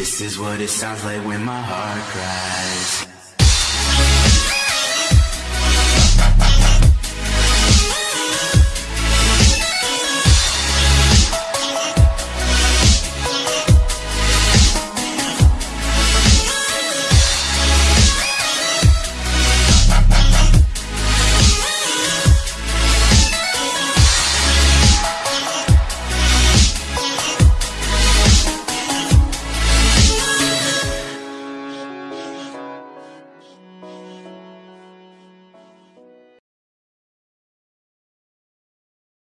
This is what it sounds like when my heart cries.